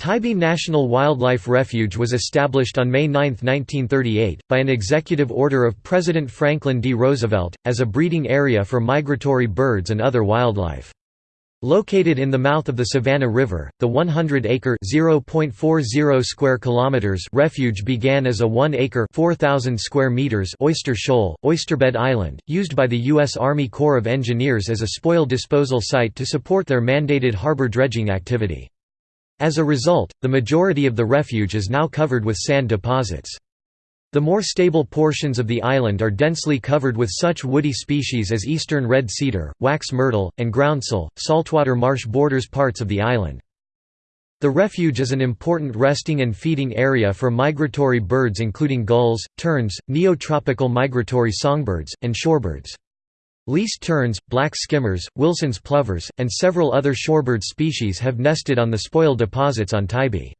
Tybee National Wildlife Refuge was established on May 9, 1938, by an executive order of President Franklin D. Roosevelt, as a breeding area for migratory birds and other wildlife. Located in the mouth of the Savannah River, the 100-acre (0.40 square kilometers) refuge began as a 1-acre (4,000 square meters) oyster shoal, Oysterbed Island, used by the U.S. Army Corps of Engineers as a spoil disposal site to support their mandated harbor dredging activity. As a result, the majority of the refuge is now covered with sand deposits. The more stable portions of the island are densely covered with such woody species as eastern red cedar, wax myrtle, and groundsel. Saltwater marsh borders parts of the island. The refuge is an important resting and feeding area for migratory birds including gulls, terns, neotropical migratory songbirds, and shorebirds. Least terns, black skimmers, Wilson's plovers, and several other shorebird species have nested on the spoil deposits on Tybee.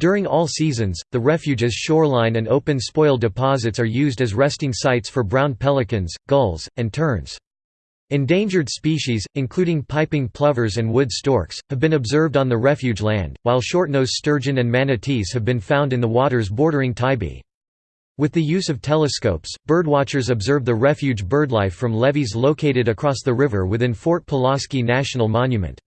During all seasons, the refuge's shoreline and open spoil deposits are used as resting sites for brown pelicans, gulls, and terns. Endangered species, including piping plovers and wood storks, have been observed on the refuge land, while short-nosed sturgeon and manatees have been found in the waters bordering Tybee. With the use of telescopes, birdwatchers observe the refuge birdlife from levees located across the river within Fort Pulaski National Monument.